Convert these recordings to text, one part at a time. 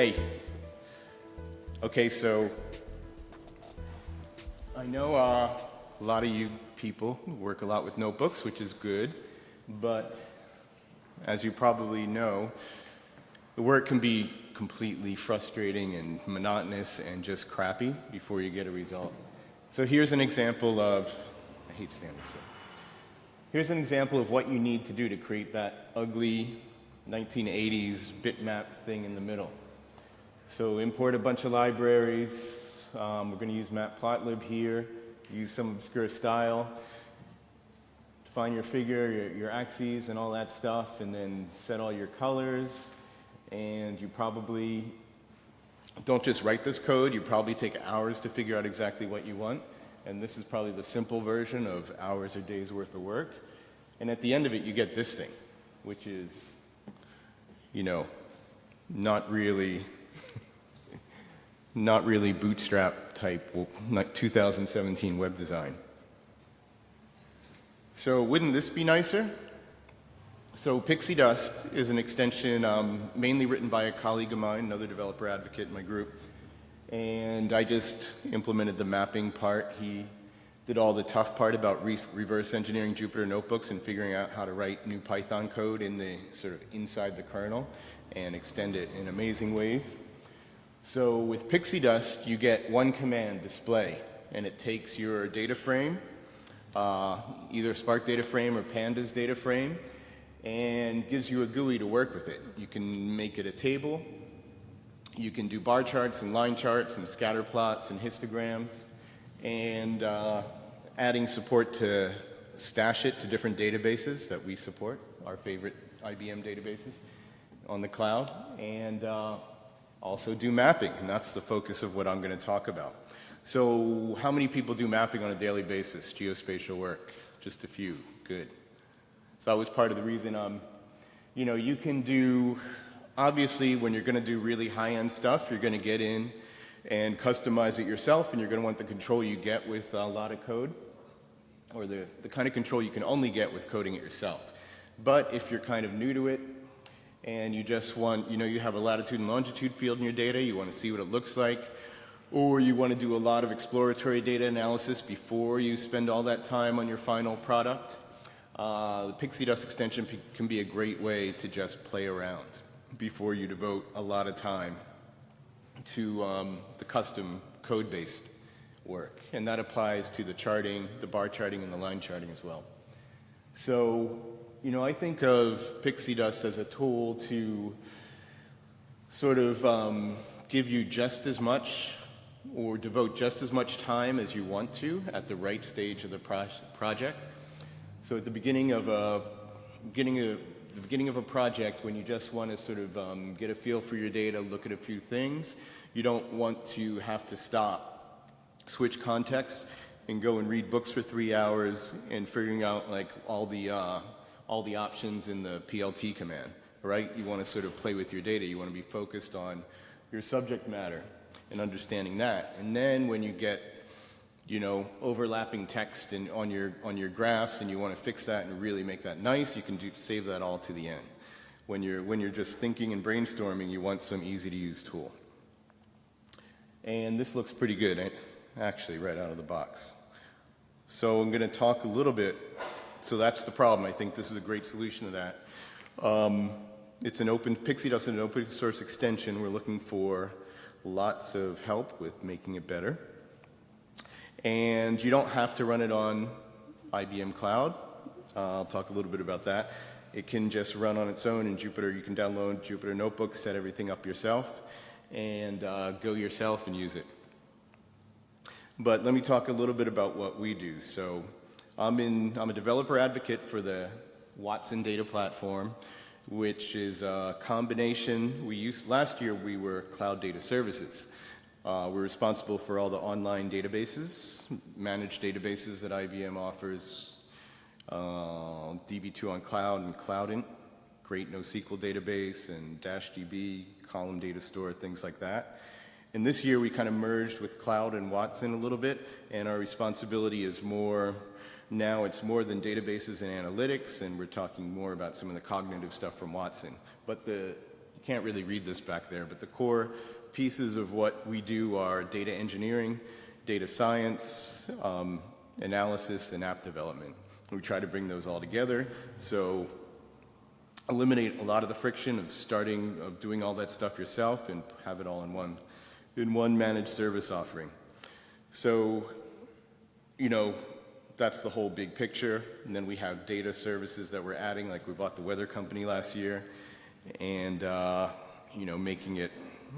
Hey. Okay, so I know uh, a lot of you people work a lot with notebooks, which is good, but as you probably know, the work can be completely frustrating and monotonous and just crappy before you get a result. So here's an example of, I hate standing still. Here's an example of what you need to do to create that ugly 1980s bitmap thing in the middle. So import a bunch of libraries. Um, we're going to use matplotlib here. Use some obscure style. Define your figure, your, your axes, and all that stuff, and then set all your colors. And you probably don't just write this code. You probably take hours to figure out exactly what you want. And this is probably the simple version of hours or days worth of work. And at the end of it, you get this thing, which is, you know, not really not really bootstrap type like 2017 web design. So wouldn't this be nicer? So Pixie Dust is an extension um, mainly written by a colleague of mine, another developer advocate in my group. And I just implemented the mapping part. He did all the tough part about re reverse engineering Jupyter notebooks and figuring out how to write new Python code in the sort of inside the kernel and extend it in amazing ways. So with Pixie Dust, you get one command, display, and it takes your data frame, uh, either Spark data frame or Pandas data frame, and gives you a GUI to work with it. You can make it a table. You can do bar charts and line charts and scatter plots and histograms, and uh, adding support to stash it to different databases that we support, our favorite IBM databases on the cloud. And uh, also do mapping, and that's the focus of what I'm going to talk about. So how many people do mapping on a daily basis, geospatial work? Just a few, good. So that was part of the reason, um, you know, you can do, obviously when you're going to do really high-end stuff, you're going to get in and customize it yourself, and you're going to want the control you get with a lot of code, or the, the kind of control you can only get with coding it yourself. But if you're kind of new to it, and you just want, you know, you have a latitude and longitude field in your data, you want to see what it looks like, or you want to do a lot of exploratory data analysis before you spend all that time on your final product, uh, the Pixie Dust extension can be a great way to just play around before you devote a lot of time to um, the custom code-based work. And that applies to the charting, the bar charting, and the line charting as well. So you know, I think of Pixie Dust as a tool to sort of um, give you just as much or devote just as much time as you want to at the right stage of the pro project. So at the beginning of a beginning of the beginning of a project, when you just want to sort of um, get a feel for your data, look at a few things, you don't want to have to stop, switch context, and go and read books for three hours and figuring out like all the uh, all the options in the PLT command, right? You want to sort of play with your data. You want to be focused on your subject matter and understanding that. And then when you get, you know, overlapping text in, on, your, on your graphs and you want to fix that and really make that nice, you can do, save that all to the end. When you're, when you're just thinking and brainstorming, you want some easy to use tool. And this looks pretty good, actually, right out of the box. So I'm going to talk a little bit so that's the problem. I think this is a great solution to that. Um, it's an open, Pixie Dust is an open source extension. We're looking for lots of help with making it better. And you don't have to run it on IBM Cloud. Uh, I'll talk a little bit about that. It can just run on its own in Jupyter. You can download Jupyter Notebook, set everything up yourself, and uh, go yourself and use it. But let me talk a little bit about what we do. So I'm, in, I'm a developer advocate for the Watson data platform, which is a combination. We used, last year we were cloud data services. Uh, we're responsible for all the online databases, managed databases that IBM offers, uh, DB2 on Cloud and Cloudant, great NoSQL database and DashDB, column data store, things like that. And this year we kind of merged with Cloud and Watson a little bit, and our responsibility is more now it's more than databases and analytics, and we're talking more about some of the cognitive stuff from Watson. But the, you can't really read this back there, but the core pieces of what we do are data engineering, data science, um, analysis, and app development. We try to bring those all together. So eliminate a lot of the friction of starting, of doing all that stuff yourself and have it all in one, in one managed service offering. So, you know, that's the whole big picture. And then we have data services that we're adding, like we bought the weather company last year, and, uh, you know, making it,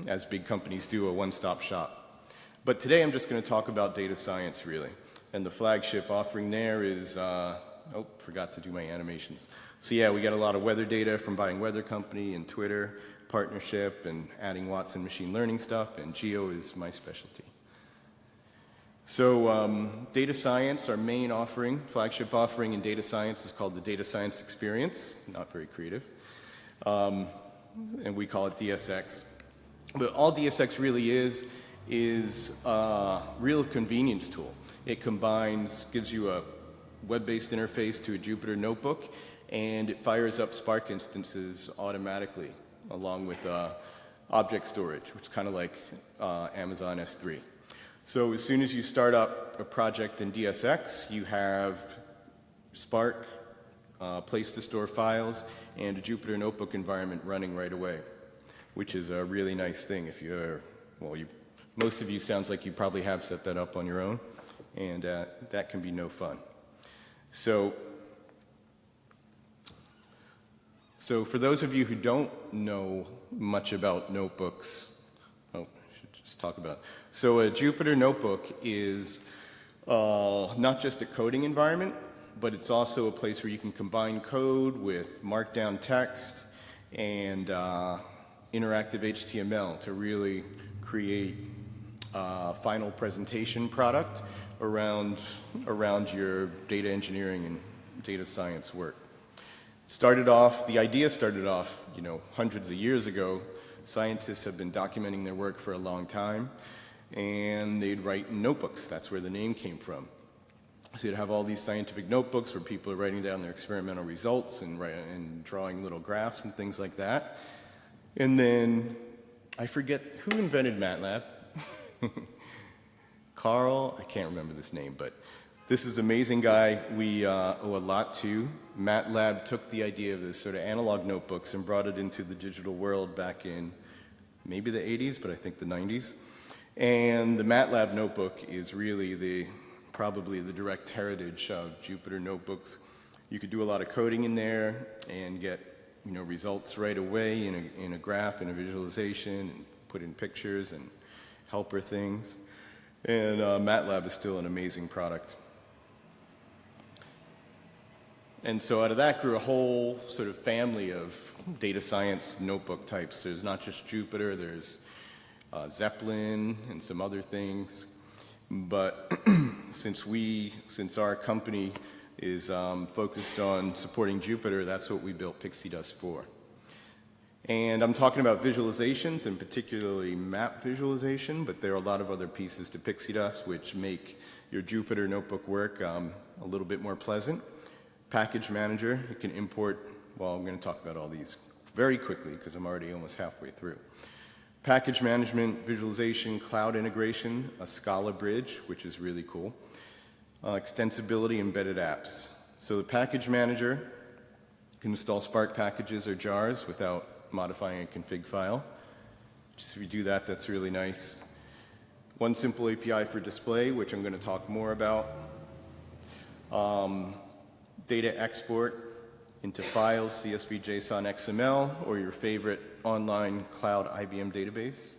as big companies do, a one-stop shop. But today I'm just going to talk about data science, really. And the flagship offering there is, uh, oh, forgot to do my animations. So yeah, we got a lot of weather data from buying Weather Company and Twitter partnership and adding Watson machine learning stuff, and Geo is my specialty. So um, data science, our main offering, flagship offering in data science is called the Data Science Experience, not very creative, um, and we call it DSX. But all DSX really is, is a real convenience tool. It combines, gives you a web-based interface to a Jupyter notebook and it fires up Spark instances automatically along with uh, object storage, which is kind of like uh, Amazon S3. So as soon as you start up a project in DSX, you have Spark, uh, place to store files, and a Jupyter Notebook environment running right away, which is a really nice thing if you're, well, you, most of you sounds like you probably have set that up on your own, and uh, that can be no fun. So So for those of you who don't know much about notebooks, oh, I should just talk about. It. So a Jupyter notebook is uh, not just a coding environment, but it's also a place where you can combine code with markdown text and uh, interactive HTML to really create a final presentation product around, around your data engineering and data science work. Started off, the idea started off, you know, hundreds of years ago. Scientists have been documenting their work for a long time, and they'd write notebooks. That's where the name came from. So you'd have all these scientific notebooks where people are writing down their experimental results and, and drawing little graphs and things like that. And then, I forget, who invented MATLAB? Carl, I can't remember this name, but this is amazing guy we uh, owe a lot to. MATLAB took the idea of this sort of analog notebooks and brought it into the digital world back in maybe the 80s, but I think the 90s. And the MATLAB notebook is really the probably the direct heritage of Jupyter notebooks. You could do a lot of coding in there and get you know results right away in a, in a graph, in a visualization, and put in pictures and helper things. And uh, MATLAB is still an amazing product. And so out of that grew a whole sort of family of data science notebook types. There's not just Jupyter, there's uh, Zeppelin and some other things. But since we, since our company is um, focused on supporting Jupyter, that's what we built Pixie Dust for. And I'm talking about visualizations and particularly map visualization, but there are a lot of other pieces to Pixie Dust which make your Jupyter notebook work um, a little bit more pleasant. Package Manager, you can import, well, I'm going to talk about all these very quickly because I'm already almost halfway through. Package management, visualization, cloud integration, a Scala bridge, which is really cool. Uh, extensibility, embedded apps. So the package manager can install Spark packages or jars without modifying a config file. Just if you do that, that's really nice. One simple API for display, which I'm going to talk more about. Um, data export into files, CSV, JSON, XML, or your favorite online cloud IBM database.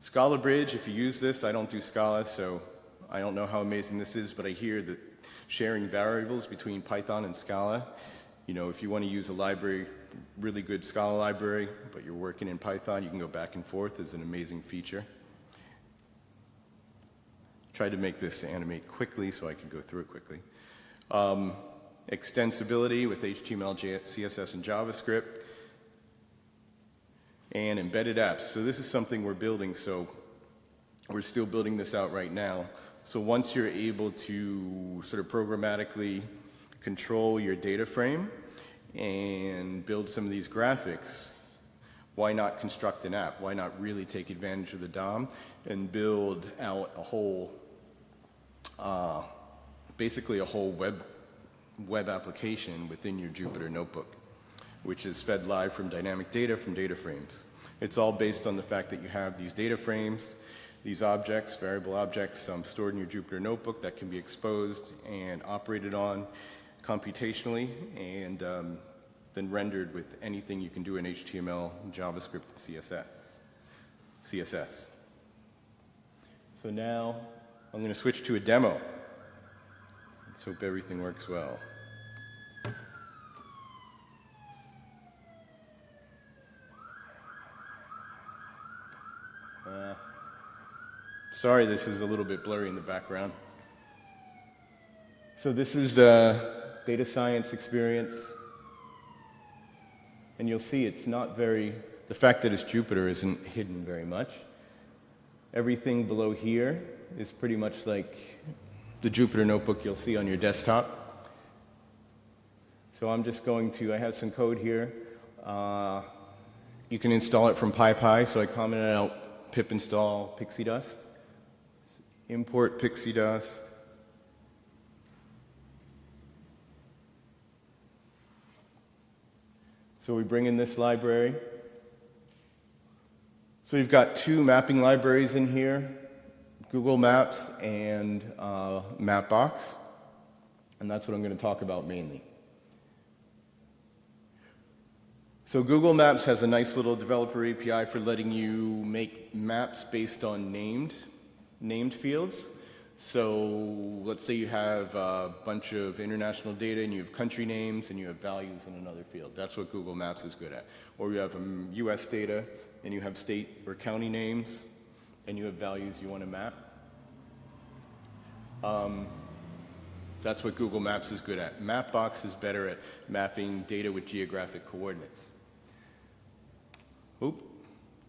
Scala Bridge, if you use this, I don't do Scala, so I don't know how amazing this is, but I hear that sharing variables between Python and Scala, you know, if you want to use a library, really good Scala library, but you're working in Python, you can go back and forth is an amazing feature. Tried to make this animate quickly so I could go through it quickly. Um, extensibility with HTML, CSS, and JavaScript, and embedded apps. So this is something we're building, so we're still building this out right now. So once you're able to sort of programmatically control your data frame and build some of these graphics, why not construct an app? Why not really take advantage of the DOM and build out a whole, uh, basically a whole web, web application within your Jupyter notebook, which is fed live from dynamic data from data frames. It's all based on the fact that you have these data frames, these objects, variable objects um, stored in your Jupyter notebook that can be exposed and operated on computationally and um, then rendered with anything you can do in HTML, JavaScript, and CSS. CSS. So now I'm going to switch to a demo. Let's hope everything works well. Sorry, this is a little bit blurry in the background. So this is the data science experience. And you'll see it's not very, the fact that it's Jupyter isn't hidden very much. Everything below here is pretty much like the Jupyter notebook you'll see on your desktop. So I'm just going to, I have some code here. Uh, you can install it from PyPI, so I commented out pip install pixie dust. Import pixie dust. So we bring in this library. So we've got two mapping libraries in here, Google Maps and uh, Mapbox. And that's what I'm going to talk about mainly. So Google Maps has a nice little developer API for letting you make maps based on named, named fields. So let's say you have a bunch of international data and you have country names and you have values in another field. That's what Google Maps is good at. Or you have um, US data and you have state or county names and you have values you want to map. Um, that's what Google Maps is good at. Mapbox is better at mapping data with geographic coordinates. Oop,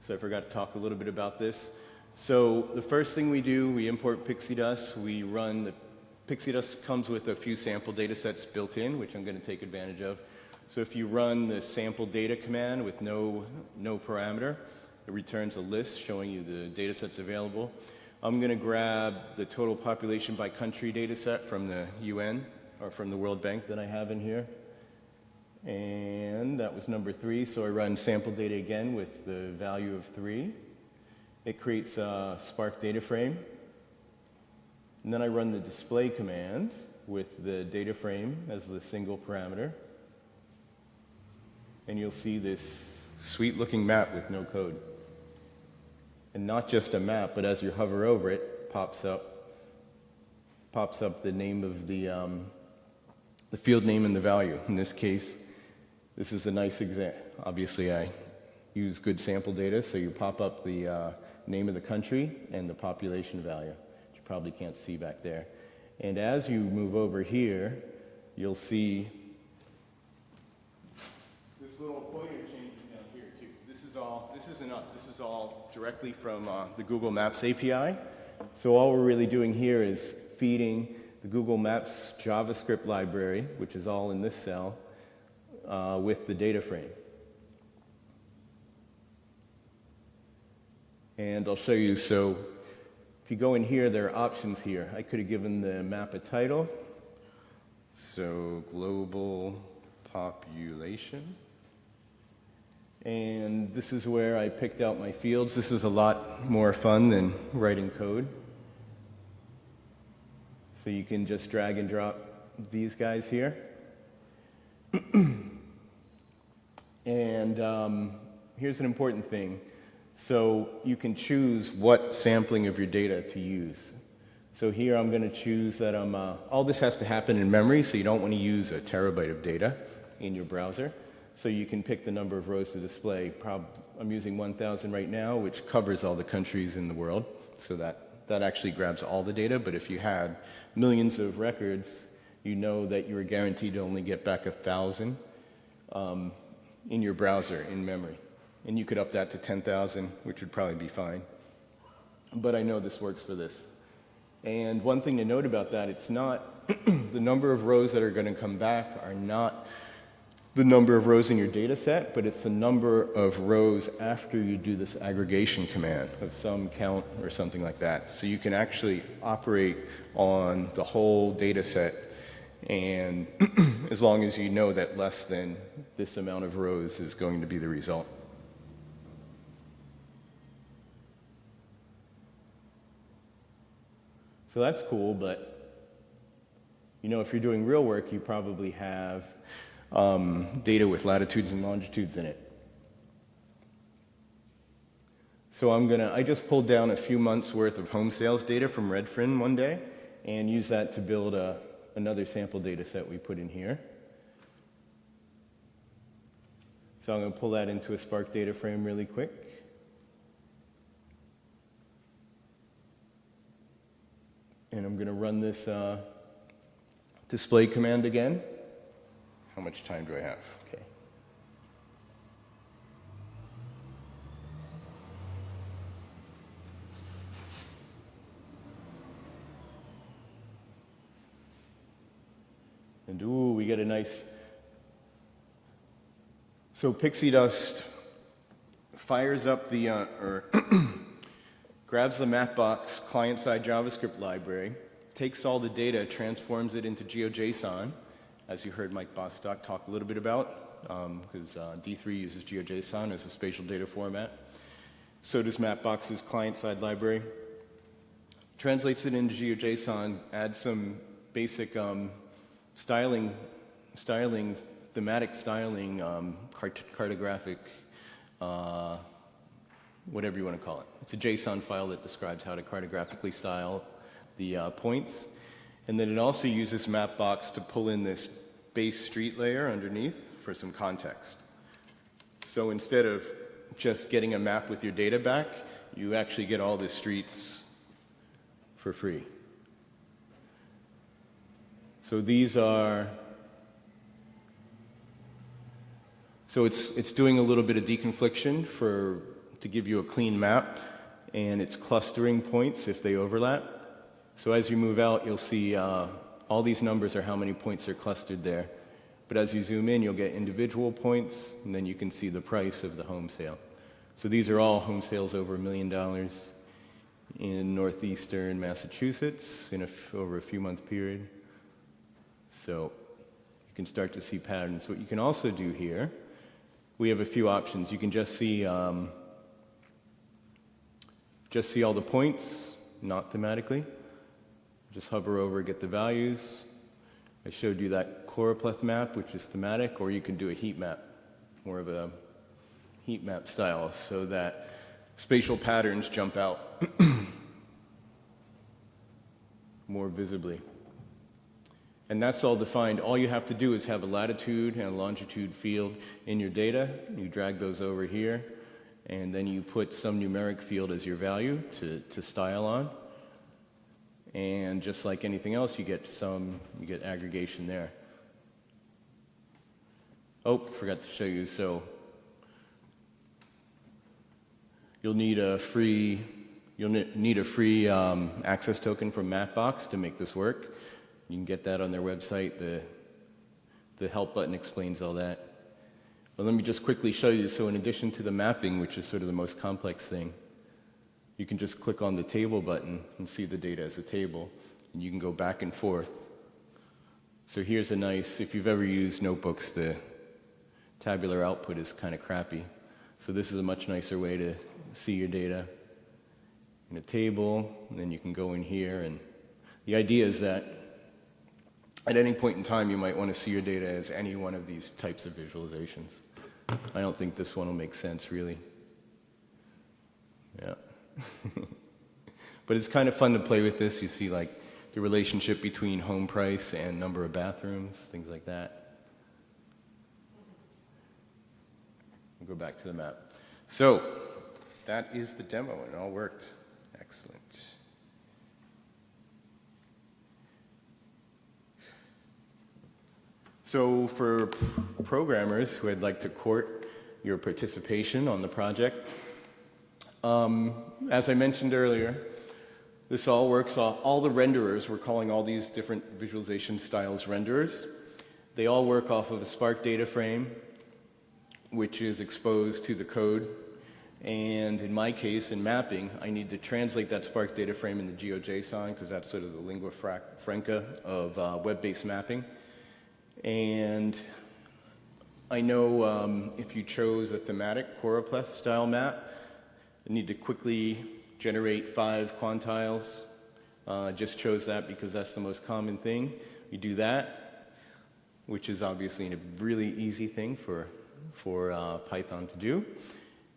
so I forgot to talk a little bit about this. So the first thing we do, we import Pixie Dust. We run the Pixie Dust comes with a few sample data sets built in, which I'm going to take advantage of. So if you run the sample data command with no, no parameter, it returns a list showing you the data sets available. I'm going to grab the total population by country data set from the UN or from the World Bank that I have in here. And that was number three, so I run sample data again with the value of three. It creates a Spark data frame. And then I run the display command with the data frame as the single parameter. And you'll see this sweet looking map with no code. And not just a map, but as you hover over it, pops up pops up the name of the, um, the field name and the value. In this case, this is a nice example. Obviously, I use good sample data, so you pop up the uh, name of the country, and the population value, which you probably can't see back there. And as you move over here, you'll see this little pointer changes down here too. This is all, this isn't us, this is all directly from uh, the Google Maps API. So all we're really doing here is feeding the Google Maps JavaScript library, which is all in this cell, uh, with the data frame. And I'll show you, so if you go in here, there are options here. I could have given the map a title. So global population. And this is where I picked out my fields. This is a lot more fun than writing code. So you can just drag and drop these guys here. and um, here's an important thing. So you can choose what sampling of your data to use. So here I'm going to choose that I'm, uh, all this has to happen in memory, so you don't want to use a terabyte of data in your browser. So you can pick the number of rows to display. Prob I'm using 1,000 right now, which covers all the countries in the world. So that, that actually grabs all the data, but if you had millions of records, you know that you're guaranteed to only get back 1,000 um, in your browser in memory. And you could up that to 10,000, which would probably be fine. But I know this works for this. And one thing to note about that, it's not, the number of rows that are going to come back are not the number of rows in your data set, but it's the number of rows after you do this aggregation command of some count or something like that. So you can actually operate on the whole data set and as long as you know that less than this amount of rows is going to be the result. So that's cool, but you know, if you're doing real work, you probably have um, data with latitudes and longitudes in it. So I'm gonna, I just pulled down a few months worth of home sales data from Redfin one day and use that to build a, another sample data set we put in here. So I'm gonna pull that into a Spark data frame really quick. And I'm gonna run this uh, display command again. How much time do I have? Okay. And ooh, we get a nice. So pixie dust fires up the, uh, or grabs the Mapbox client-side JavaScript library, takes all the data, transforms it into GeoJSON, as you heard Mike Bostock talk a little bit about, because um, uh, D3 uses GeoJSON as a spatial data format. So does Mapbox's client-side library. Translates it into GeoJSON, adds some basic um, styling, styling, thematic styling, um, cart cartographic, uh, whatever you want to call it. It's a JSON file that describes how to cartographically style the uh, points. And then it also uses Mapbox to pull in this base street layer underneath for some context. So instead of just getting a map with your data back, you actually get all the streets for free. So these are, so it's, it's doing a little bit of deconfliction for, to give you a clean map, and it's clustering points if they overlap. So as you move out, you'll see uh, all these numbers are how many points are clustered there. But as you zoom in, you'll get individual points, and then you can see the price of the home sale. So these are all home sales over a million dollars in northeastern Massachusetts in over a few month period. So you can start to see patterns. What you can also do here, we have a few options. You can just see um, just see all the points, not thematically. Just hover over, get the values. I showed you that choropleth map, which is thematic, or you can do a heat map, more of a heat map style, so that spatial patterns jump out more visibly. And that's all defined. All you have to do is have a latitude and a longitude field in your data. You drag those over here, and then you put some numeric field as your value to, to style on. And just like anything else, you get some, you get aggregation there. Oh, forgot to show you. So you'll need a free, you'll need a free um, access token from Mapbox to make this work. You can get that on their website. The, the help button explains all that. But let me just quickly show you. So in addition to the mapping, which is sort of the most complex thing, you can just click on the table button and see the data as a table, and you can go back and forth. So here's a nice, if you've ever used notebooks, the tabular output is kind of crappy. So this is a much nicer way to see your data in a table, and then you can go in here, and the idea is that at any point in time, you might want to see your data as any one of these types of visualizations. I don't think this one will make sense, really. Yeah. but it's kind of fun to play with this. You see like the relationship between home price and number of bathrooms, things like that. We'll go back to the map. So that is the demo and it all worked. Excellent. So for programmers who would like to court your participation on the project, um, as I mentioned earlier, this all works, all, all the renderers, we're calling all these different visualization styles renderers. They all work off of a Spark data frame, which is exposed to the code. And in my case, in mapping, I need to translate that Spark data frame into GeoJSON because that's sort of the lingua franca of uh, web-based mapping. And I know um, if you chose a thematic choropleth style map, need to quickly generate five quantiles. Uh, just chose that because that's the most common thing. You do that, which is obviously a really easy thing for, for uh, Python to do.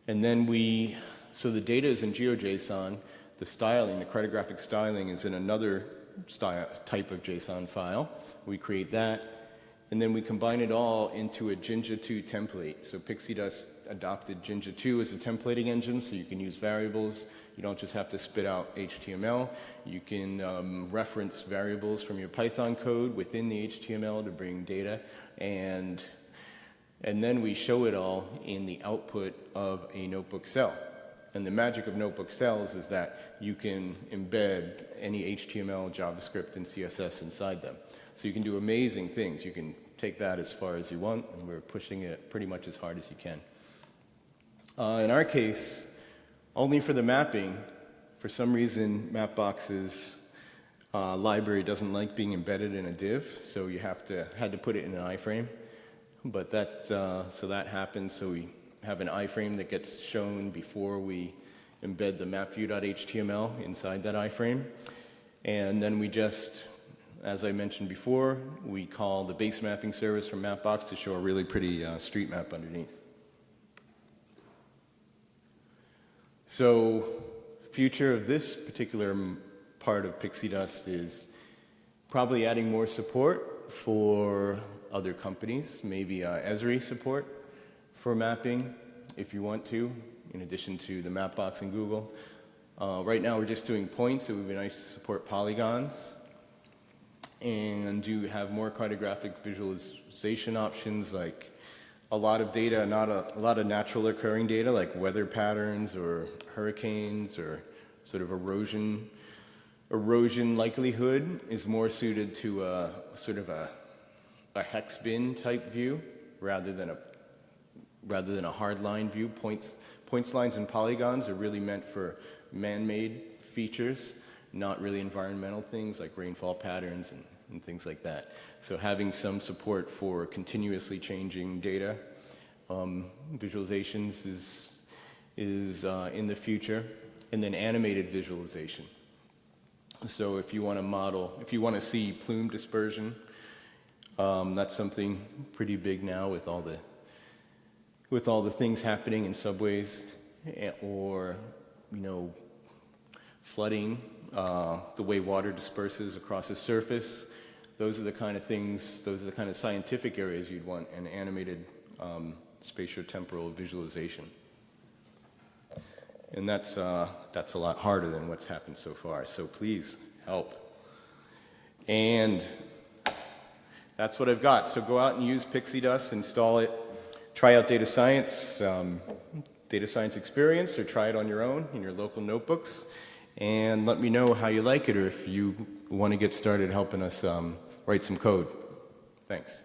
And then we, so the data is in GeoJSON, the styling, the cartographic styling is in another style, type of JSON file. We create that, and then we combine it all into a Jinja 2 template. So Pixie Dust adopted Jinja 2 as a templating engine, so you can use variables. You don't just have to spit out HTML. You can um, reference variables from your Python code within the HTML to bring data, and and then we show it all in the output of a notebook cell. And the magic of notebook cells is that you can embed any HTML, JavaScript, and CSS inside them. So you can do amazing things. You can take that as far as you want, and we're pushing it pretty much as hard as you can. Uh, in our case, only for the mapping, for some reason, Mapbox's uh, library doesn't like being embedded in a div, so you have to, had to put it in an iframe. But that, uh, so that happens, so we have an iframe that gets shown before we embed the mapview.html inside that iframe. And then we just, as I mentioned before, we call the base mapping service from Mapbox to show a really pretty uh, street map underneath. So future of this particular part of Pixie Dust is probably adding more support for other companies, maybe uh, Esri support for mapping if you want to, in addition to the Mapbox and Google. Uh, right now we're just doing points. It would be nice to support polygons and do you have more cartographic visualization options like a lot of data, not a, a, lot of natural occurring data like weather patterns or hurricanes or sort of erosion. Erosion likelihood is more suited to a sort of a a hex bin type view rather than a rather than a hard line view. Points, points, lines, and polygons are really meant for man-made features, not really environmental things like rainfall patterns and, and, things like that. So having some support for continuously changing data um, visualizations is, is uh, in the future. And then animated visualization. So if you want to model, if you want to see plume dispersion, um, that's something pretty big now with all the with all the things happening in subways eh, or you know flooding, uh, the way water disperses across a surface. Those are the kind of things, those are the kind of scientific areas you'd want an animated um, spatiotemporal visualization. And that's, uh, that's a lot harder than what's happened so far. So please help. And that's what I've got. So go out and use Pixie Dust, install it, try out data science, um, data science experience, or try it on your own in your local notebooks, and let me know how you like it or if you want to get started helping us um, write some code. Thanks.